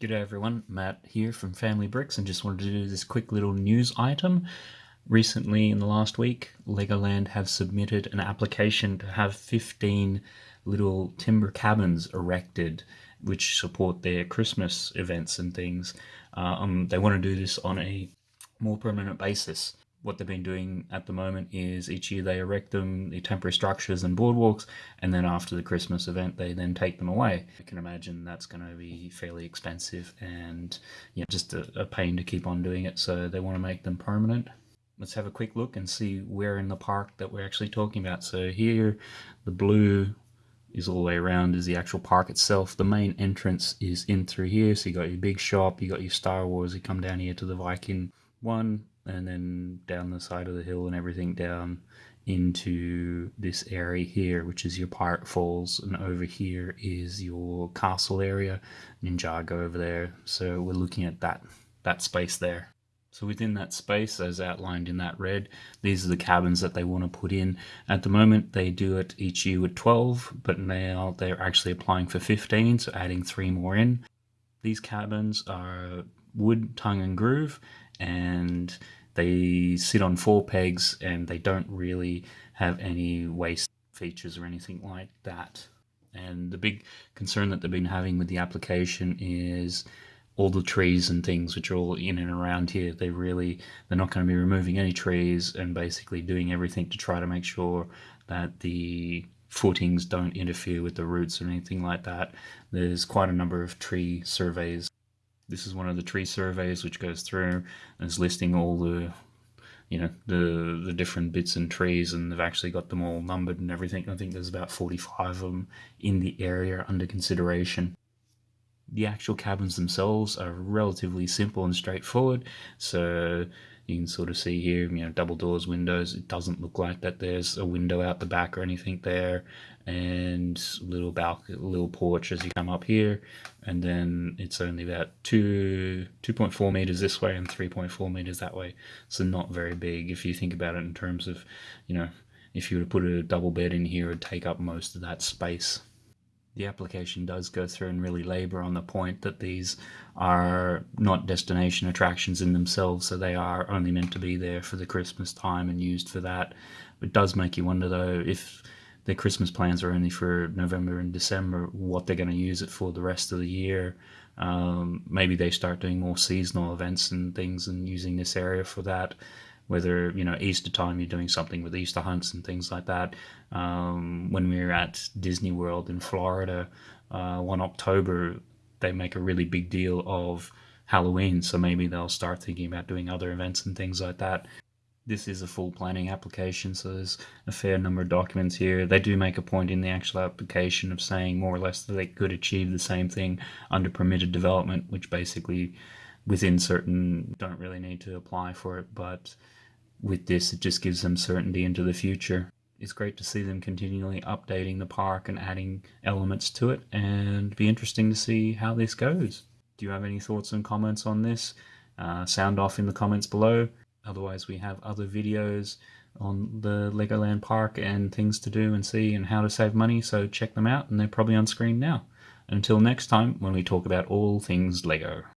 G'day everyone, Matt here from Family Bricks and just wanted to do this quick little news item. Recently, in the last week, Legoland have submitted an application to have 15 little timber cabins erected which support their Christmas events and things. Uh, um, they want to do this on a more permanent basis what they've been doing at the moment is each year they erect them, the temporary structures and boardwalks, and then after the Christmas event, they then take them away. I can imagine that's going to be fairly expensive and you know, just a, a pain to keep on doing it, so they want to make them permanent. Let's have a quick look and see where in the park that we're actually talking about. So here, the blue is all the way around is the actual park itself. The main entrance is in through here, so you got your big shop, you got your Star Wars, you come down here to the Viking one, and then down the side of the hill and everything down into this area here, which is your Pirate Falls, and over here is your castle area, Ninjago over there. So we're looking at that that space there. So within that space, as outlined in that red, these are the cabins that they want to put in. At the moment, they do it each year with 12, but now they're actually applying for 15, so adding three more in. These cabins are wood, tongue, and groove, and they sit on four pegs and they don't really have any waste features or anything like that. And the big concern that they've been having with the application is all the trees and things which are all in and around here. They really, they're not going to be removing any trees and basically doing everything to try to make sure that the footings don't interfere with the roots or anything like that. There's quite a number of tree surveys this is one of the tree surveys which goes through and is listing all the you know the the different bits and trees and they've actually got them all numbered and everything. I think there's about 45 of them in the area under consideration. The actual cabins themselves are relatively simple and straightforward. So you can sort of see here, you know, double doors, windows. It doesn't look like that there's a window out the back or anything there. And little balcony, little porch as you come up here. And then it's only about two, 2.4 meters this way and 3.4 meters that way. So not very big if you think about it in terms of, you know, if you were to put a double bed in here, it'd take up most of that space the application does go through and really labor on the point that these are not destination attractions in themselves, so they are only meant to be there for the Christmas time and used for that. It does make you wonder though if their Christmas plans are only for November and December, what they're going to use it for the rest of the year. Um, maybe they start doing more seasonal events and things and using this area for that whether you know Easter time you're doing something with Easter hunts and things like that. Um, when we were at Disney World in Florida, uh, one October, they make a really big deal of Halloween, so maybe they'll start thinking about doing other events and things like that. This is a full planning application, so there's a fair number of documents here. They do make a point in the actual application of saying more or less that they could achieve the same thing under permitted development, which basically within certain don't really need to apply for it, but with this, it just gives them certainty into the future. It's great to see them continually updating the park and adding elements to it, and be interesting to see how this goes. Do you have any thoughts and comments on this? Uh, sound off in the comments below. Otherwise, we have other videos on the Legoland Park and things to do and see and how to save money, so check them out, and they're probably on screen now. Until next time, when we talk about all things Lego.